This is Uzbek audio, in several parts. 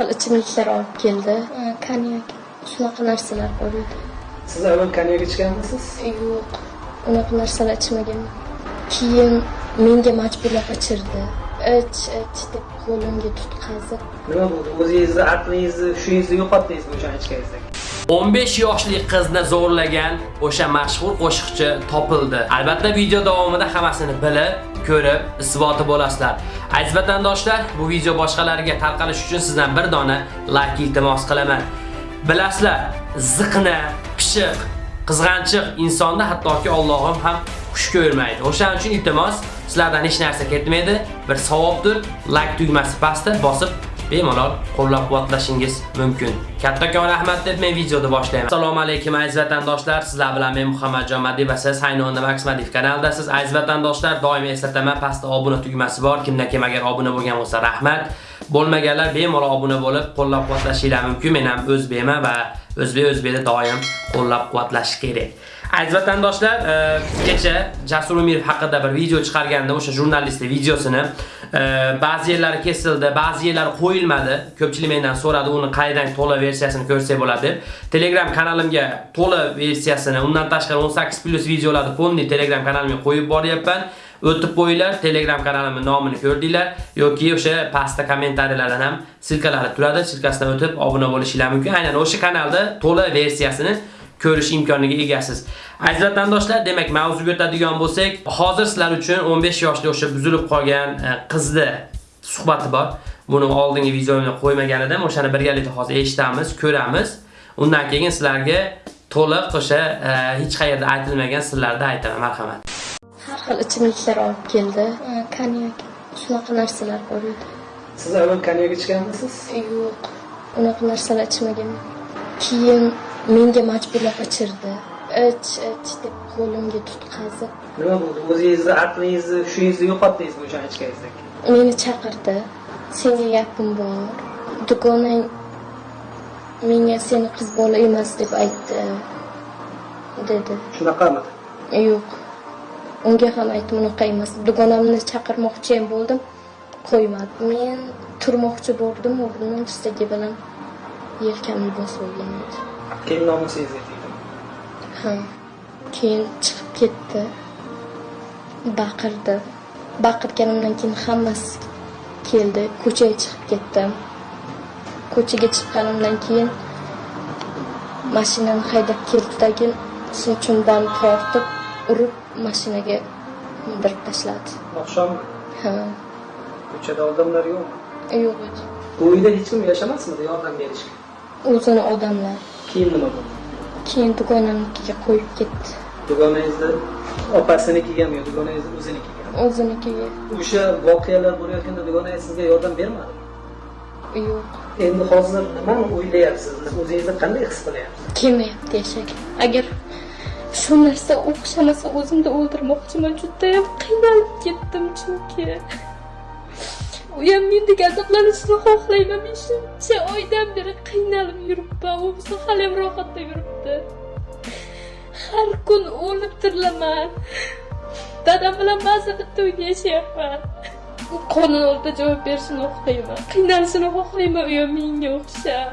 xil ichimliklar olib keldi. Konyak. Shunaqa narsalar bo'ldi siz avval konyak ichganmisiz? Yo'q. Unaqa narsalar ichmaganman. Keyin menga majburlab ichirdi ich ich deb qo'limga tutqazib nima bo'ldi o'zingizni aqlingizni hushingizni yo'qotdingizmi o'shani ichganingizda 15 yoshli qizni zo'rlagan o'sha mashhur qo'shiqchi topildi. Albatta video davomida hammasini bilib, ko'rib, isboti bo'lasizlar. Aziz vatandoshlar, bu video boshqalarga tarqalish uchun sizdan bir dona like iltimos qilaman. Bilasizlar, ziqna, pishiq, qizg'anchiq insonda hattoki Allohim ham xush ko'rmaydi. O'shaning uchun iltimos, sizlardan hech narsa ketmaydi. Bir savobdir, like tugmasi pastda bosib bemalol qo'llab-quvvatlashingiz mumkin. Kattakon rahmat deb men videoni boshlayman. Assalomu alaykum aziz vatandoshlar. Sizlar bilan men Muhammadjon Madiy va siz Haynonda Max Madiy kanalidasiz. Aziz vatandoshlar, doim eslataman, pastda obuna tugmasi bor. Kimda kim agar obuna bo'lgan bo'lsa, rahmat. Bo'lmaganlar bemalol obuna bo'lib, qo'llab-quvvatlashinglar mumkin. Men ham o'zbekman va o'zbek o'zbekda doim qo'llab-quvvatlash kerak. Aziz vatandoshlar, e, kecha Jasur Umirov haqida bir video chiqarganda o'sha jurnalistning videosini. E, ba'zi yerlari kesildi, ba'zi yerlari qo'yilmadi. Ko'pchilik mendan so'radi, uni qaydan to'la versiyasini ko'rsak bo'ladi deb. Telegram kanalimga to'la versiyasini, undan tashqari 18 plus videolarni fondli Telegram kanalimga qo'yib boryapman. O'tib qo'yinglar, Telegram kanalimning nomini ko'rdinglar yoki o'sha pastda kommentariyalardan ham silkalari turadi. Silkasidan o'tib obuna bo'lishingiz mumkin. Aynan o'sha kanalda to'la versiyasini ko'rish imkoniga egasiz. Aziz vatandoshlar, demak, mavzuga o'tadigan bo'lsak, hozir sizlar uchun 15 yoshli o'sha buzilib qolgan e, qizni suhbati bor. Buni oldingi videomda qo'ymagan edim, o'shani birgalikda hozir eshitamiz, ko'ramiz. Undan keyin sizlarga to'liq o'sha e, hech qayerda aytilmagan sirlarni aytaman, marhamat. har xil ichimliklar olib keldi konyak shunaqa narsalar bo'ldi siz avval konyak ichganmisiz yo'q unaqa narsalar ichmaganman keyin menga majburlab ichirdi. Ich ich deb qo'limga tutqazib. Nima bo'ldi? O'zingizni aqlingizni hushingizni yo'qotdingizmi o'shani ichganingizda meni chaqirdi. Senga gapim bor. Dugonang menga seni qiz bola emas deb aytdi dedi. Shunaqamidi yo'q. Unga ham aytdim unaqa emas. Dugonamni chaqirmoqchi ham bo'ldim qo'ymadi men turmoqchi bo'ldim o'rnimdan tirsagi bilan yelkamni bosib olgan edi. Keyin nomusingizga tegdimi ha keyin chiqib ketdi. Baqirdi. Baqirganimdan keyin hammasi keldi. Ko'chaga chiqib ketdim ko'chaga chiqqanimdan keyin mashinani haydab keldidagi sochimdan tortib urib mashinaga mindirib tashladi. Oqshom? Ha. Ko'chada odamlar yo'qmi? Yo'q edi bu uyda hech kim yashamasmidi yordam berishga o'zini odamlar. Keyin nima bo'ldi? Keyin dugonamnikiga qo'yib ketdi. Dugonangizni opasiniki-gami yo dugonangizni o'zinikigami o'zinikiga o'sha voqealar bo'layotganda dugonangiz sizga yordam bermadi yo'q. Endi hozir nimani o'ylayapsiz? O'zingizni qanday his qilyapsiz? Kelmayapti yashaga agar shu narsa o'xshamasa o'zimni o'ldirmoqchiman judayam qiynalib ketdim chunki uyam mendek azoblanishni xohlayman. Men oydan beri qiynalib yuribman. U bo'lsa haliyam rohatda yuribdi. Har kun o'lib tirilaman. Dadam bilan ba'zi bitta uyda yashayapman. Qonun oldida javob berishini xohlayman. Qiynalishini xohlayman uyam menga o'xshab.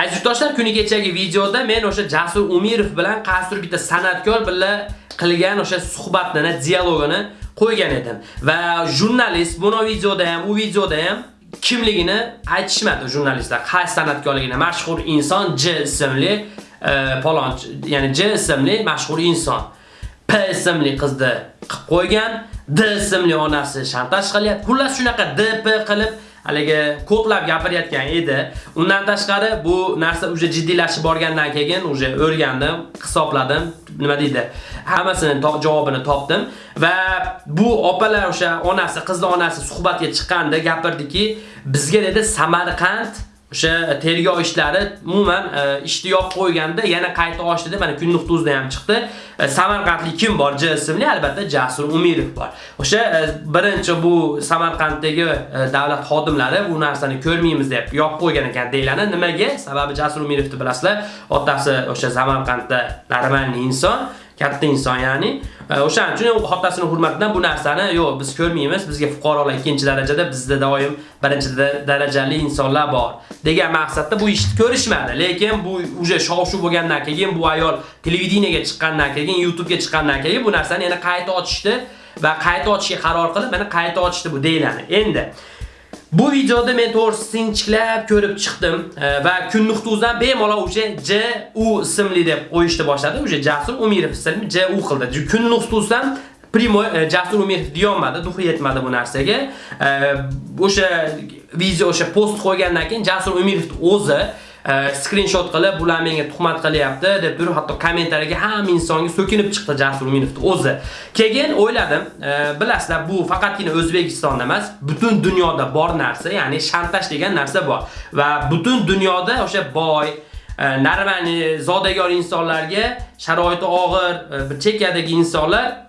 Aziz yurtdoshlar, kuni kechagi videoda men o'sha Jasur Umirov bilan qaysidir bitta san'atkor bilan qilgan o'sha suhbatini, dialogini qo'ygan edim. Va jurnalist buni videoda ham, u videoda ham kimligini aytishmadi jurnalistlar. Qaysi san'atkorligini, mashhur inson J ismli e, palonchi, ya'ni J ismli mashhur inson. P ismli qizni qilib qo'ygan, D ismli onasi shantaj qilyapti. Xullas shunaqa DP qilib haligi ko'plab gapirayotgan edi. Undan tashqari bu narsa uje jiddiylashib borgandan keyin uje o'rgandim, hisobladim, nima deydi? Hammasini javobini topdim va bu opalar o'sha onasi, qizning onasi suhbatga chiqqanda gapirdiki, bizga dedi Samarqand o'sha tergov ishlari umuman e, ishtiyoq ishni yopib qo'yganda yana qayta ochdi deb mana kunlik tuzda ham chiqdi. E, Samarqandlik kim bor? J ismli albatta Jasur Umirov bor. O'sha e, birinchi bu Samarqanddagi davlat xodimlari bu narsani ko'rmaymiz deb yopib qo'ygan ekan deyiladi. Nimaga? Sababi Jasur Umirovni bilasizlar, otasi o'sha Samarqandda normalniy inson katta inson ya'ni. E, o'shaning uchun otasini hurmatidan bu narsani yo'q biz ko'rmaymiz. Bizga fuqarolar ikkinchi darajada, bizda doim birinchi darajali insonlar bor degan maqsadda bu ishni ko'rishmadi. Lekin bu uje shov-shuv bo'lgandan keyin bu ayol televideniyega chiqqandan keyin, YouTube'ga chiqqandan keyin bu narsani yana qayta ochishdi va qayta ochishga qaror qilib, mana qayta ochishdi bu deyiladi. Endi Bu videoda men to'g'risi sinchiklab ko'rib chiqdim e, va kun nuqtuzdan bemalol o'sha J U ismli deb qo'yishni boshladi. O'sha Jasur Umirov ismli J U qildi. Kun nuqtuzdan Primo e, Jasur Umirov deyolmadi, duxi yetmadi bu narsaga. E, o'sha video o'sha post qo'ygandan keyin Jasur Umirov o'zi Э, skrinshot qilib bular menga tuhmat qilyapti deb turib hatto kommentariyaga hamma insonga so'kinib chiqdi Jasur Uminovni o'zi. Keyin o'yladim, e, bilasizlar bu faqatgina O'zbekistonda emas, butun dunyoda bor narsa, ya'ni shantaj degan narsa bor va butun dunyoda o'sha boy e, narmani zodagar insonlarga sharoiti og'ir, e, bir chekkadagi insonlar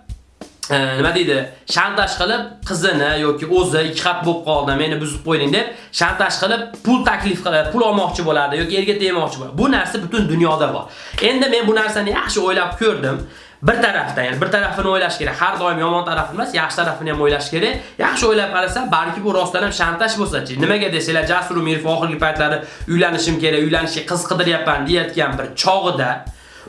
nima deydi? Shantaj qilib qizini yoki o'zi ikki xat bo'lib qoldi meni buzib qo'yding deb shantaj qilib pul taklif qilib pul olmoqchi bo'ladi yoki erga tegmoqchi bo'ladi. Bu narsa butun dunyoda bor. Endi men bu narsani yaxshi o'ylab ko'rdim. Bir tarafdan ya'ni bir tarafini o'ylash kerak har doim yomon tarafini emas yaxshi tarafini ham o'ylash kerak. Yaxshi o'ylab qarasam balki bu rostdan ham shantaj bo'lsa-chi nimaga desanglar Jasur Umirov oxirgi paytlari uylanishim kerak uylanishga qiz qidiryapman deyotgan bir chog'ida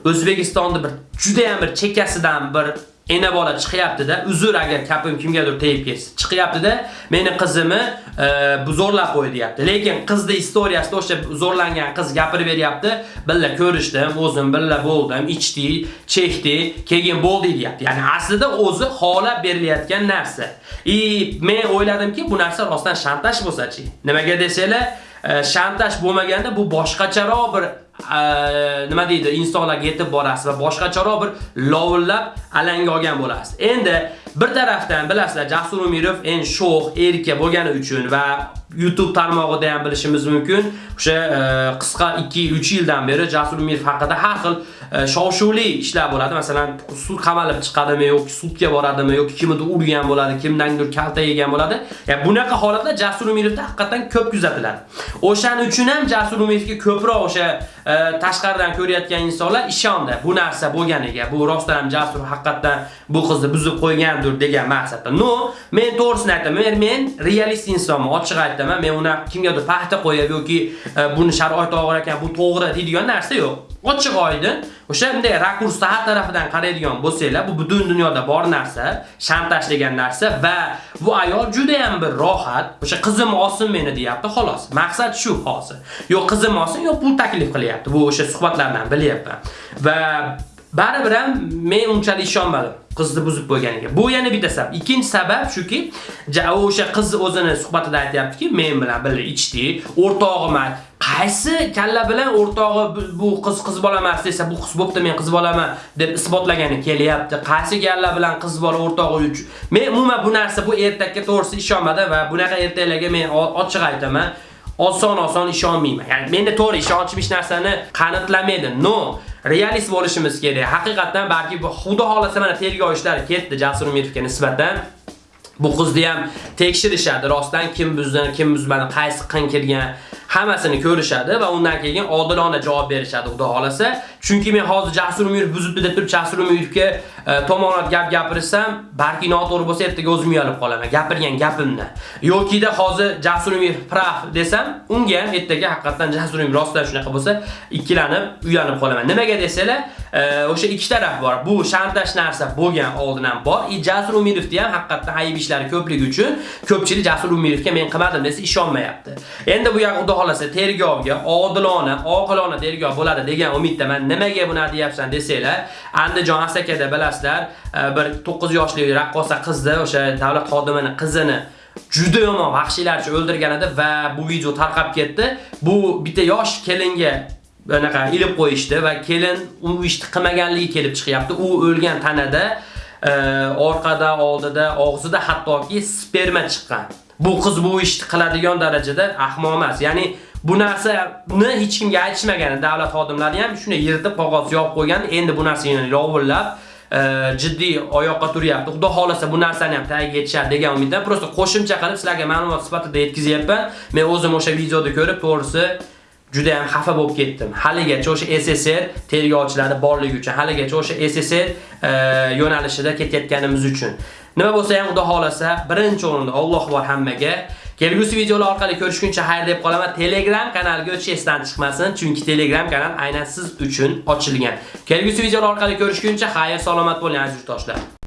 O'zbekistonda bir juda ham bir chekasidan bir ena bola chiqyapti-da, uzr agar kapim kimgadir tegib ketsa, chiqyapti-da, meni qizimni e, qo'y zo'rlab qo'ydi deyapti. Lekin qizni istoriyasida o'sha zo'rlangan qiz gapirib beryapti, "Billa ko'rishdim, o'zim billa bo'ldim, ichdi, chekdi, keyin bo'ldi" deyapti. Ya'ni aslida o'zi xola berilayotgan narsa. I men o'yladimki, bu narsa rostdan shantaj bo'lsa-chi. Nimaga desanglar, e, shantaj bo'lmaganda bu boshqacharoq bir nima deydi insonlarga yetib borasiz va boshqacharoq bir lovullab alanga olgan bo'lasiz. Endi bir tarafdan bilasizlar Jasur Umirov en sho'x erkak bo'lgani uchun va YouTube tarmog'ida ham bilishimiz mumkin. O'sha e, qisqa 2-3 yildan beri Jasur Umirov haqida har xil e, shov-shuvli ishlar bo'ladi. Masalan, sud qamalib chiqadimi yoki sudga boradimi yoki kimnidir urgan bo'ladi, kimdandir kalta yegan bo'ladi. Ya'ni bunaqa holatlar Jasur Umirovda haqiqatan ko'p kuzatiladi. O'shaning uchun ham Jasur Umirovga ko'proq o'sha e, tashqaridan ko'rayotgan insonlar ishondi bu narsa bo'lganiga. Bu rostdan ham Jasur haqiqatan bu qizni buzib qo'ygan kamdir degan maqsadda. No, men to'g'risini aytaman, men realist insonman, ochiq aytaman. Men uni kimgadir paxta qo'yib yoki e, buni sharoit og'ir ekan, bu to'g'ri deydigan narsa yo'q. Ochiq oydin o'sha bunday rakursda har tarafidan qaraydigan bo'lsanglar, bu butun dunyoda bor narsa, shantaj degan narsa va bu ayol juda ham bir rohat, o'sha qizim olsin meni deyapti, xolos. Maqsad shu hozir. Yo'q qizim olsin, yo'q pul taklif qilyapti. Bu o'sha suhbatlardan bilyapman. Va baribir ham men unchalik ishonmadim qizni buzib qo'yganiga. Bu yana bitta sabab. Ikkinchi sabab shuki, o'sha qiz o'zini suhbatida aytayaptiki, men bilan birga ichdi, o'rtog'iman. Qaysi kalla bilan o'rtog'i bu- qiz qiz bola emas desa, bu qiz bo'pti, men qiz bolaman deb isbotlagani kelyapti. Qaysi kalla bilan qiz bola o'rtog'i uchun. Men umuman bu narsa bu ertakka to'g'risi ishonmadim va bunaqa ertaklarga men ochiq aytaman. oson-oson ishonmayman. Ya'ni menda to'g'ri ishonchim hech narsani qanitlamaydi. No, realist bo'lishimiz kerak. Haqiqatan balki bu xudo xolasa mana tergov ishlari ketdi Jasur Umirovga nisbatan. Bu qizni ham tekshirishadi. Rostdan kim buzdi, kim buzmadi, qaysi qin kirgan, hammasini ko'rishadi va undan keyin odilona javob berishadi xudo xolasa. Chunki men hozir Jasur Umirov buzibdi deb turib Jasur Umirovga e, tomonat gap gapirsam, balki noto'g'ri bo'lsa ertaga o'zim uyalib qolaman gapirgan gapimdan. Yokida hozir Jasur Umirov prav desam, unga ham ertaga haqiqatan Jasur Umirov rostdan shunaqa bo'lsa, ikkilanib, uyalib qolaman. Nimaga desanglar, o'sha ikki taraf bor. Bu shantaj narsa bo'lgan oldin ham bor. I Jasur Umirovni ham haqiqatda hayib ishlari ko'pligi uchun ko'pchilik Jasur Umirovga men qilmadim desa ishonmayapti. Endi bu yoq xudo xolasa tergovga odilona, oqilona tergov bo'ladi degan umiddaman. Nimaga buni deyapsan desanglar, Andijon Asakada bilasizlar, e, bir 9 yoshli raqqosa qizni, o'sha davlat xodimining qizini juda yomon vahshiylarcha o'ldirgan edi va bu video tarqab ketdi. Bu bitta yosh kelinga anaqa ilib qo'yishdi va kelin u ishni qilmaganligi kelib chiqyapti. U o'lgan tanada e, orqada, oldida, og'zida hattoki sperma chiqqan. Bu qiz bu ishni qiladigan darajada ahmoq emas. Ya'ni bu narsani hech kimga aytishmagan davlat xodimlari ham shuni yirtib qog'oz yopib qo'ygan. Endi bu narsani yovullab e, jiddiy oyoqqa turyapti. Xudo xolasa bu narsani ham tagiga yetishadi degan umiddan prosta qo'shimcha qilib sizlarga ma'lumot sifatida yetkazyapman. Men o'zim o'sha videoda ko'rib, to'g'risi juda ham xafa bo'lib ketdim. Haligacha o'sha SSR tergovchilari borligi uchun, haligacha o'sha SSR e, yo'nalishida ketayotganimiz uchun. Nima bo'lsa ham Xudo xolasa, birinchi o'rinda Alloh bor hammaga. Kelgusi videolar orqali ko'rishguncha xayr deb qolaman. Telegram kanaliga o'tish esdan chiqmasin, chunki Telegram kanal aynan siz uchun ochilgan. Kelgusi videolar orqali ko'rishguncha xayr, salomat bo'ling aziz do'stlar.